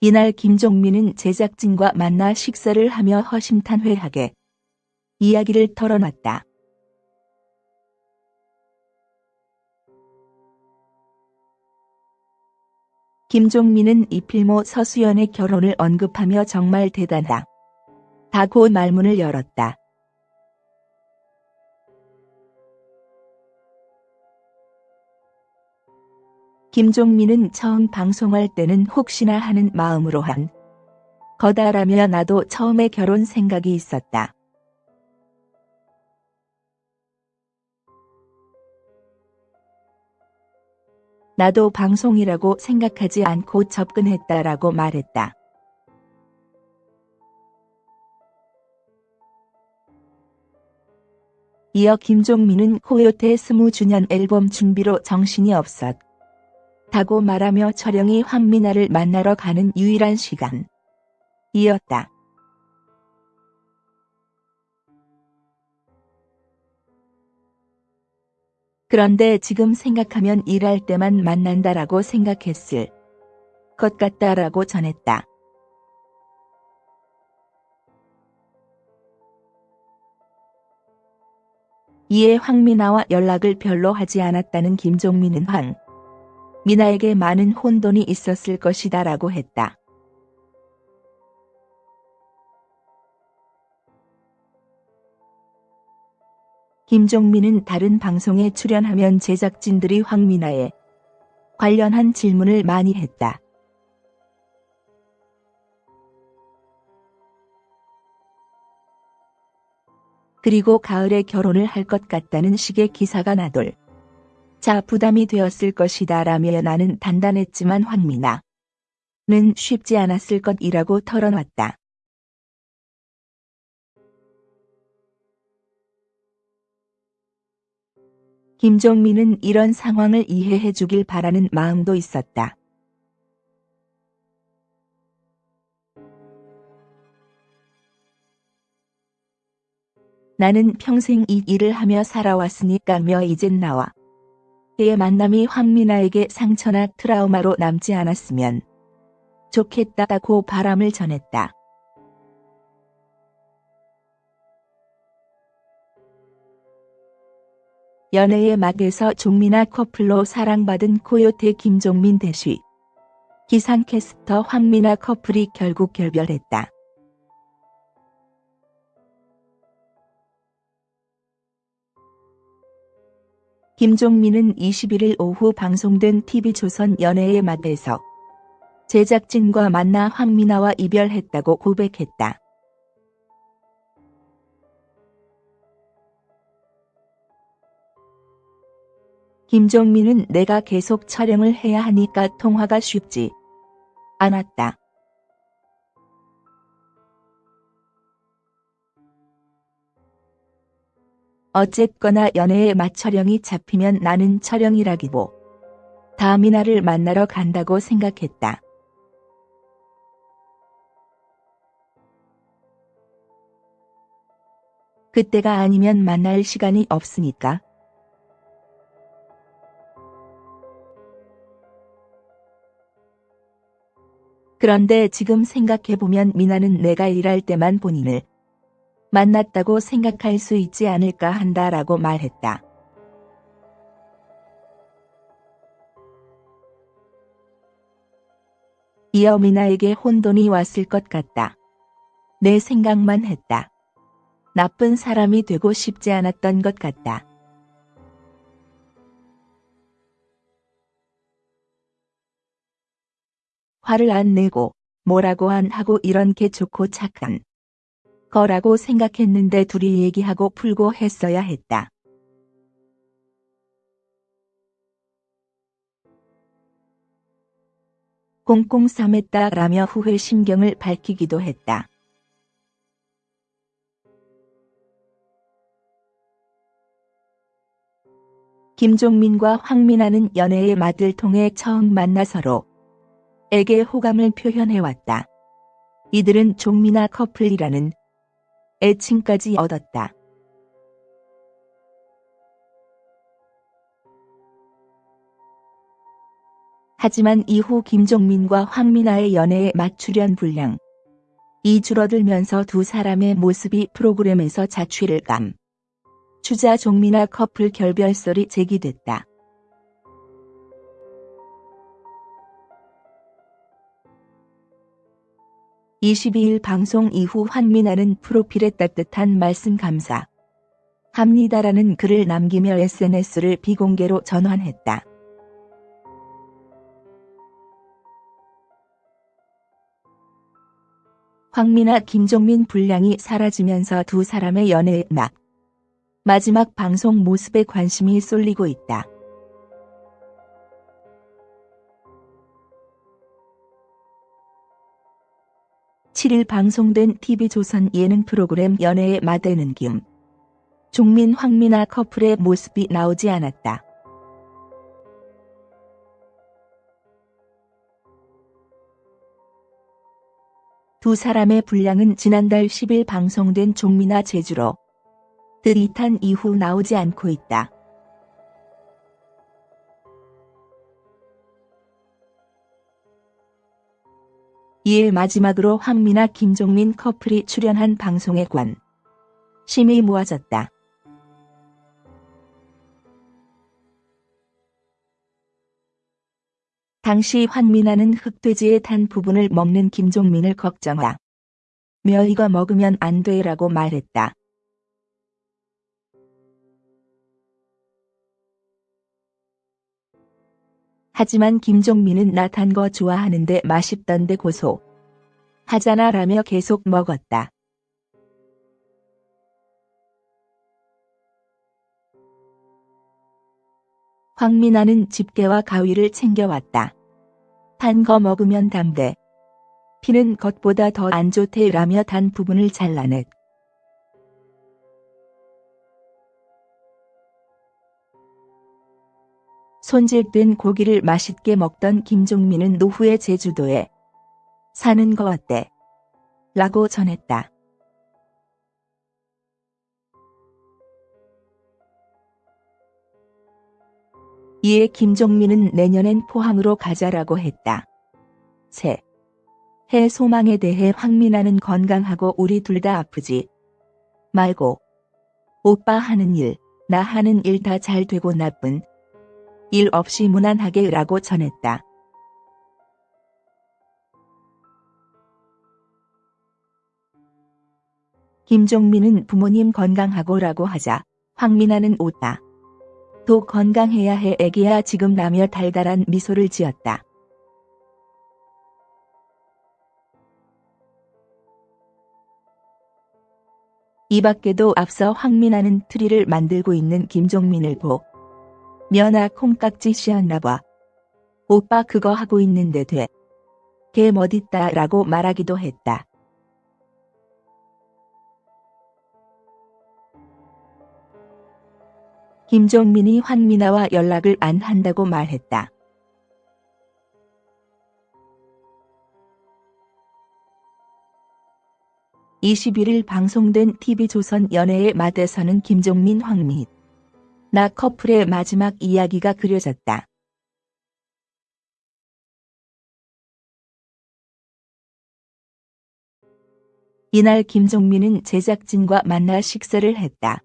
이날 김종민은 제작진과 만나 식사를 하며 허심탄회하게 이야기를 털어놨다. 김종민은 이필모 서수연의 결혼을 언급하며 정말 대단하다고 말문을 열었다. 김종민은 처음 방송할 때는 혹시나 하는 마음으로 한 거다라며 나도 처음에 결혼 생각이 있었다. 나도 방송이라고 생각하지 않고 접근했다라고 말했다. 이어 김종민은 코요태 20주년 앨범 준비로 정신이 없었. 다고 말하며 철영이 황미나를 만나러 가는 유일한 시간. 이었다. 그런데 지금 생각하면 일할 때만 만난다라고 생각했을 것 같다라고 전했다. 이에 황미나와 연락을 별로 하지 않았다는 김종민은 황 미나에게 많은 혼돈이 있었을 것이다 라고 했다. 김종민은 다른 방송에 출연하면 제작진들이 황미나에 관련한 질문을 많이 했다. 그리고 가을에 결혼을 할 것 같다는 식의 기사가 나돌. 자 부담이 되었을 것이다 라며 나는 단단했지만 황미나는 쉽지 않았을 것이라고 털어놨다. 김종민은 이런 상황을 이해해 주길 바라는 마음도 있었다. 나는 평생 이 일을 하며 살아왔으니까며 이젠 나와 그의 만남이 황미나에게 상처나 트라우마로 남지 않았으면 좋겠다고 바람을 전했다. 연애의 막에서 종민아 커플로 사랑받은 코요태 김종민 대시. 기상캐스터 황미나 커플이 결국 결별했다. 김종민은 21일 오후 방송된 TV조선 연애의 막에서 제작진과 만나 황미나와 이별했다고 고백했다. 김종민은 내가 계속 촬영을 해야 하니까 통화가 쉽지 않았다. 어쨌거나 연애의 맛촬영이 잡히면 나는 촬영이라기보 다미나를 만나러 간다고 생각했다. 그때가 아니면 만날 시간이 없으니까 그런데 지금 생각해보면 미나는 내가 일할 때만 본인을 만났다고 생각할 수 있지 않을까 한다라고 말했다. 이어 미나에게 혼돈이 왔을 것 같다. 내 생각만 했다. 나쁜 사람이 되고 싶지 않았던 것 같다. 화를 안 내고 뭐라고 안 하고 이런 게 좋고 착한 거라고 생각했는데 둘이 얘기하고 풀고 했어야 했다. 싸맸다라며 후회 심경을 밝히기도 했다. 김종민과 황민아는 연애의 맛을 통해 처음 만나 서로 에게 호감을 표현해왔다. 이들은 종민아 커플이라는 애칭까지 얻었다. 하지만 이후 김종민과 황미나의 연애에 맞추련 분량. 이 줄어들면서 두 사람의 모습이 프로그램에서 자취를 감. 주자 종미나 커플 결별설이 제기됐다. (22일) 방송 이후 황미나는 프로필에 따뜻한 말씀 감사. 합니다라는 글을 남기며 SNS를 비공개로 전환했다. 황미나 김종민 분량이 사라지면서 두 사람의 연애의 막 마지막 방송 모습에 관심이 쏠리고 있다. (7일) 방송된 TV조선 예능 프로그램 연애의 마대는 김 종민 황미나 커플의 모습이 나오지 않았다. 두 사람의 분량은 지난달 10일 방송된 종미나 제주로 드릿한 이후 나오지 않고 있다. 이에 마지막으로 황미나 김종민 커플이 출연한 방송에 관 심이 모아졌다. 당시 황미나는 흑돼지에 탄 부분을 먹는 김종민을 걱정하. 며 이거 먹으면 안 돼라고 말했다. 하지만 김종민은 나탄거 좋아하는데 맛있던데 고소. 하잖아 라며 계속 먹었다. 황미나는 집게와 가위를 챙겨왔다. 단 거 먹으면 담대. 피는 겉보다 더 안 좋대 라며 단 부분을 잘라냈. 손질된 고기를 맛있게 먹던 김종민은 노후의 제주도에 사는 거 어때? 라고 전했다. 이에 김종민은 내년엔 포항으로 가자라고 했다. 새. 해 소망에 대해 황미나는 건강하고 우리 둘 다 아프지 말고 오빠 하는 일, 나 하는 일 다 잘 되고 나쁜 일 없이 무난하게 라고 전했다. 김종민은 부모님 건강하고 라고 하자 황미나는 웃다. 또 건강해야 해 애기야 지금 라며 달달한 미소를 지었다. 이 밖에도 앞서 황미나는 트리를 만들고 있는 김종민을 보 면아 콩깍지 씌었나봐. 오빠 그거 하고 있는데 돼. 걔 멋있다 라고 말하기도 했다. 김종민이 황미나와 연락을 안 한다고 말했다. (21일) 방송된 TV조선 연애의 맛에서는 김종민 황미 나 커플의 마지막 이야기가 그려졌다. 이날 김종민은 제작진과 만나 식사를 했다.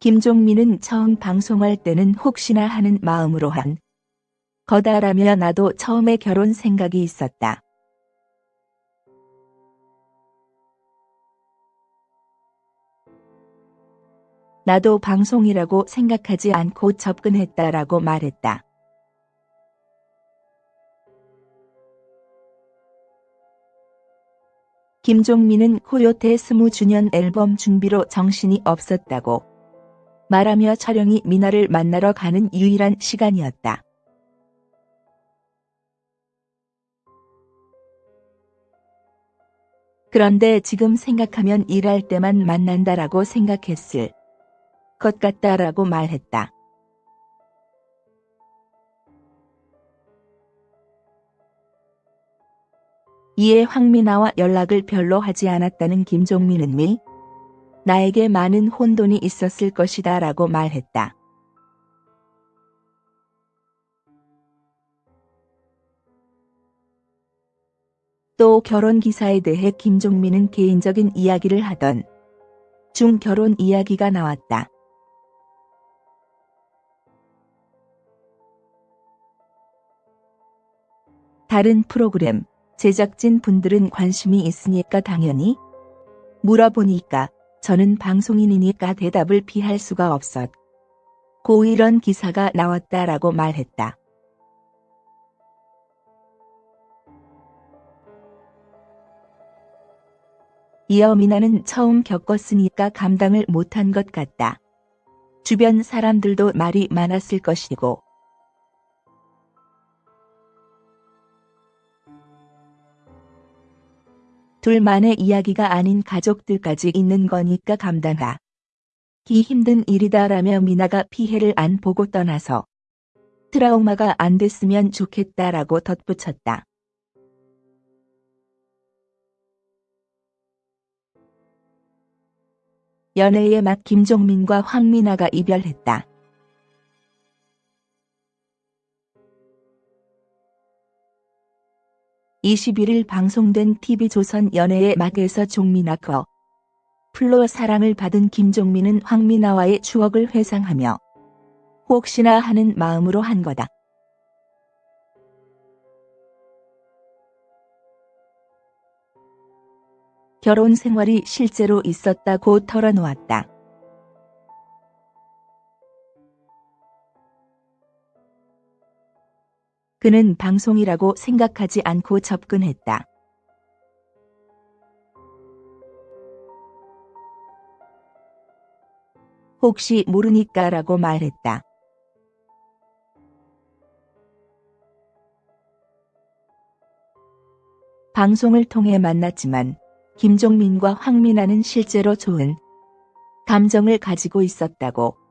김종민은 처음 방송할 때는 혹시나 하는 마음으로 한 거다라며 나도 처음에 결혼 생각이 있었다. 나도 방송이라고 생각하지 않고 접근했다라고 말했다. 김종민은 코요태 20주년 앨범 준비로 정신이 없었다고 말하며 촬영이 미나를 만나러 가는 유일한 시간이었다. 그런데 지금 생각하면 일할 때만 만난다라고 생각했을 것 같다라고 말했다. 이에 황미나와 연락을 별로 하지 않았다는 김종민은 미 나에게 많은 혼돈이 있었을 것이다 라고 말했다. 또 결혼 기사에 대해 김종민은 개인적인 이야기를 하던 중 결혼 이야기가 나왔다. 다른 프로그램 제작진 분들은 관심이 있으니까 당연히 물어보니까 저는 방송인이니까 대답을 피할 수가 없었. 고 이런 기사가 나왔다라고 말했다. 이어 미나는 처음 겪었으니까 감당을 못한 것 같다. 주변 사람들도 말이 많았을 것이고 둘만의 이야기가 아닌 가족들까지 있는 거니까 감당하. 기 힘든 일이다라며 미나가 피해를 안 보고 떠나서 트라우마가 안 됐으면 좋겠다라고 덧붙였다. 연애의 맛 김종민과 황미나가 이별했다. 21일 방송된 TV조선 연애의 막에서 종민아 커 플로 사랑을 받은 김종민은 황미나와의 추억을 회상하며 혹시나 하는 마음으로 한 거다. 결혼 생활이 실제로 있었다고 털어놓았다. 그는 방송이라고 생각하지 않고 접근했다. 혹시 모르니까 라고 말했다. 방송을 통해 만났지만 김종민과 황민아는 실제로 좋은 감정을 가지고 있었다고